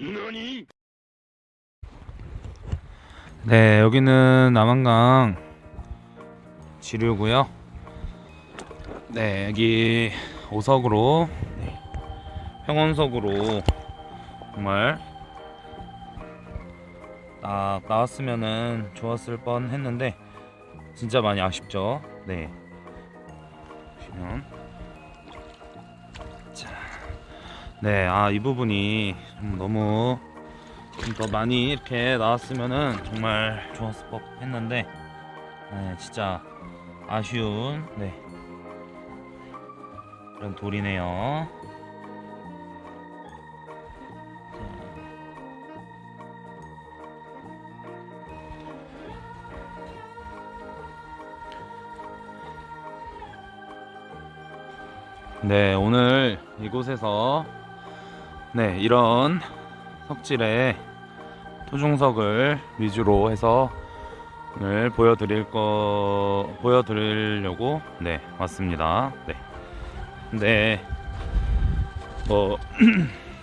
何 네, 여기는 남한강 지류고요. 네, 여기 오석으로 네, 평원석으로 정말 딱 나왔으면은 좋았을 뻔 했는데 진짜 많이 아쉽죠. 네. 보시면 네, 아 이 부분이 좀 너무 좀 더 많이 이렇게 나왔으면은 정말 좋았을 법 했는데 네, 진짜 아쉬운 네 그런 돌이네요. 네, 오늘 이곳에서 네, 이런 석질의 토종석을 위주로 해서 오늘 보여드릴 거 보여드리려고 네 왔습니다. 네. 근데 뭐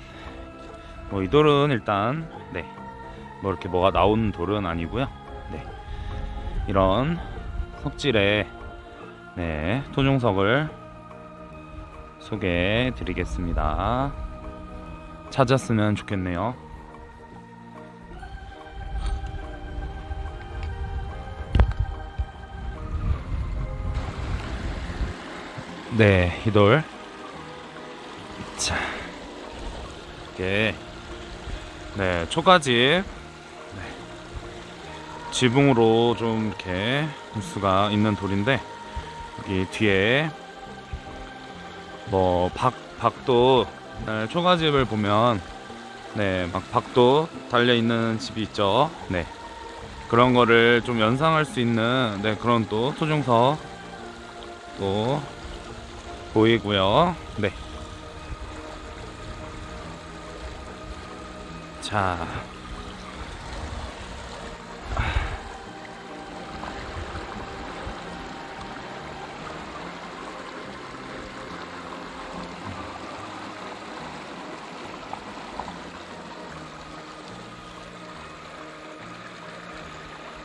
뭐이 돌은 일단 네뭐 이렇게 뭐가 나온 돌은 아니고요. 네 이런 석질의 네 토종석을 소개해 드리겠습니다. 찾았으면 좋겠네요. 네, 이 돌. 자, 이게 네 초가집 네. 지붕으로 좀 이렇게 볼 수가 있는 돌인데 여기 뒤에 뭐 박 박도 네, 초가집을 보면 네 막 박도 달려 있는 집이 있죠. 네 그런 거를 좀 연상할 수 있는 네 그런 또 토종석 또 보이고요. 네. 자.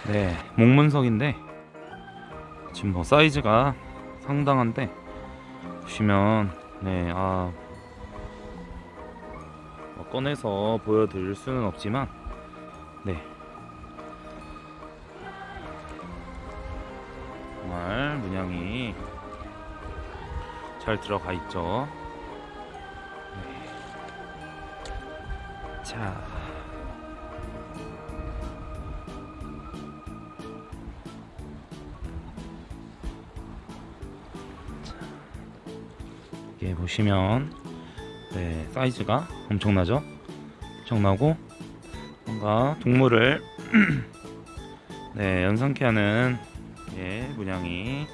네, 목문석인데 지금 뭐 사이즈가 상당한데 보시면 네, 아 뭐 꺼내서 보여드릴 수는 없지만 네 정말 문양이 잘 들어가 있죠. 네. 자. 이렇게 보시면 네 사이즈가 엄청나죠? 엄청나고 뭔가 동물을 네 연상케 하는 예 문양이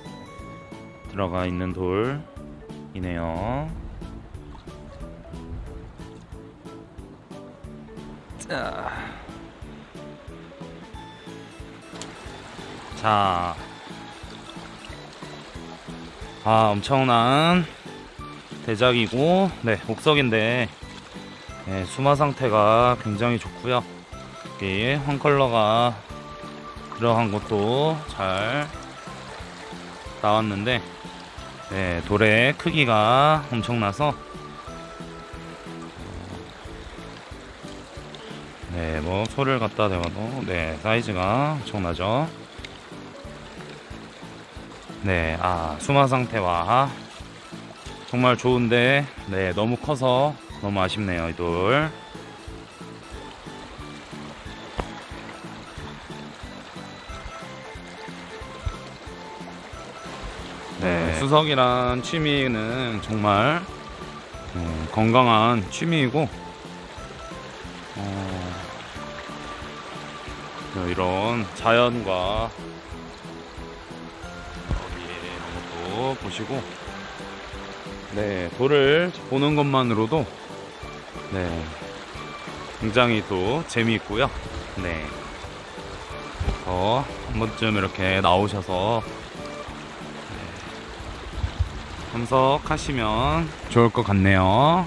들어가 있는 돌이네요. 자, 자. 아 엄청난 대작이고 네 옥석인데 네, 수마 상태가 굉장히 좋고요 여기 황컬러가 들어간 것도 잘 나왔는데 네, 돌의 크기가 엄청나서 네, 뭐 소를 갖다 대봐도 네 사이즈가 엄청나죠. 네, 아 수마 상태와 정말 좋은데 네 너무 커서 너무 아쉽네요 이 돌. 네, 수석이란 취미는 정말 음, 건강한 취미이고 어, 네, 이런 자연과 여기 이런 것도 보시고 네 돌을 보는 것만으로도 네 굉장히 또 재미있고요 네 어, 한 번쯤 이렇게 나오셔서 네, 참석하시면 좋을 것 같네요.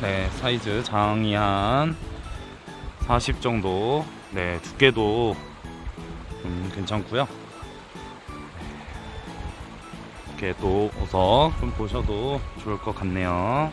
네, 사이즈 장이 한 40 정도. 네, 두께도 좀 괜찮고요. 이렇게 또 보석 좀 보셔도 좋을 것 같네요.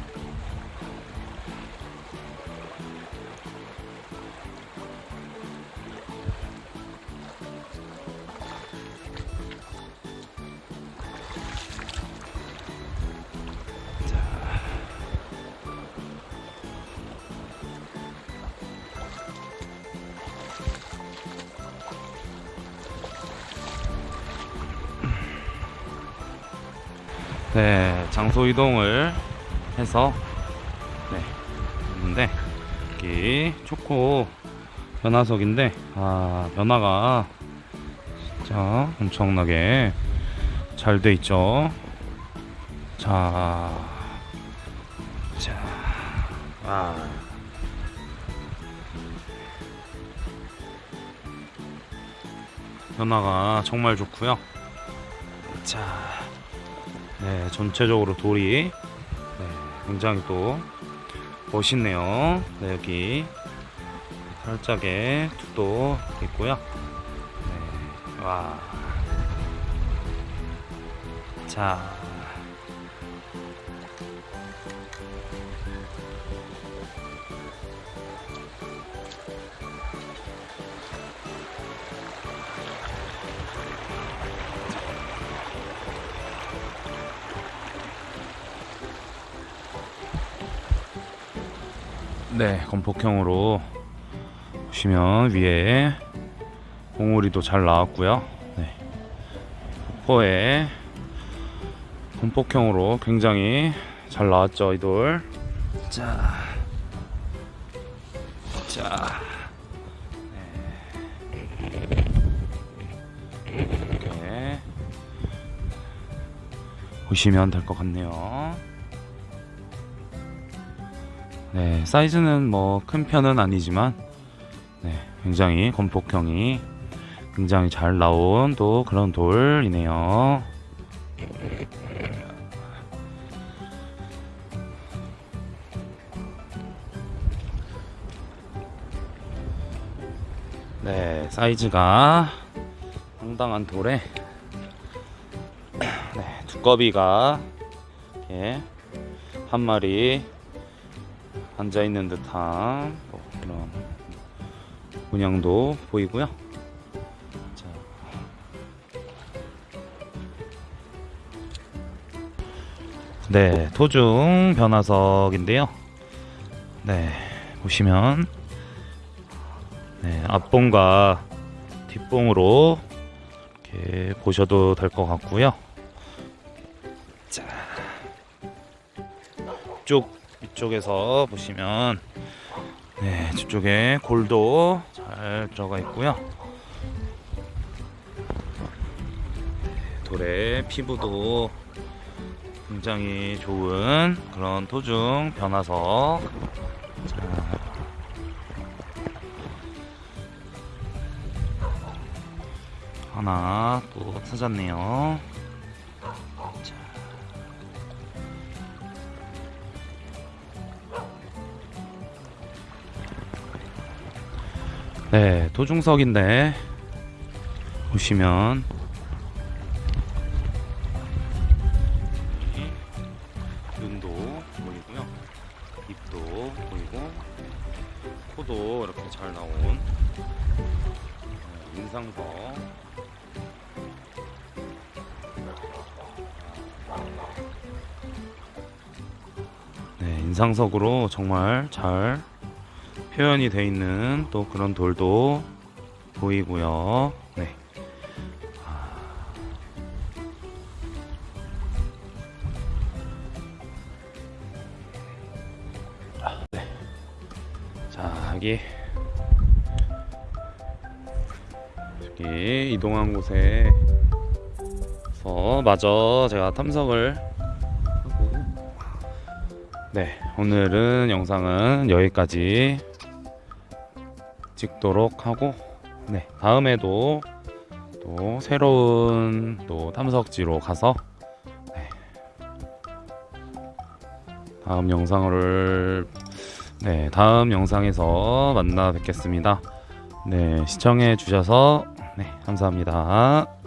네, 장소 이동을 해서 네, 있는데 여기 초코 변화석인데 아 변화가 진짜 엄청나게 잘 돼 있죠. 자, 자, 아. 변화가 정말 좋고요. 자. 네, 전체적으로 돌이 네, 굉장히 또 멋있네요. 네, 여기 살짝의 툭도 있고요. 네, 와. 자. 네, 건폭형으로 보시면 위에 봉우리도 잘 나왔고요. 네. 폭포에 건폭형으로 굉장히 잘 나왔죠, 이 돌. 자, 자, 네. 보시면 될 것 같네요. 네, 사이즈는 뭐 큰 편은 아니지만 네, 굉장히 건폭형이 굉장히 잘 나온 또 그런 돌이네요. 네, 사이즈가 상당한 돌에 네, 두꺼비가 이렇게 한 마리 앉아 있는 듯한 뭐 그런 문양도 보이고요. 자. 네, 토중 변화석인데요. 네, 보시면 네, 앞봉과 뒷봉으로 이렇게 보셔도 될 것 같고요. 자, 쭉 이쪽에서 보시면 네, 저쪽에 골도 잘 들어가 있고요. 돌의 피부도 굉장히 좋은 그런 토중 변화석. 자. 하나 또 찾았네요. 네, 도중석인데 보시면 눈도 보이고요, 입도 보이고 코도 이렇게 잘 나온 네, 인상석. 네, 인상석으로 정말 잘 표현이 돼 있는 또 그런 돌도 보이고요. 네. 아, 네. 자, 여기 여기 이동한 곳에서 마저 제가 하고 네, 오늘은 영상은 여기까지 찍도록 하고 네 다음에도 또 새로운 또 탐석지로 가서 네, 다음 영상을 네 다음 영상에서 만나 뵙겠습니다. 네 시청해 주셔서 네 감사합니다.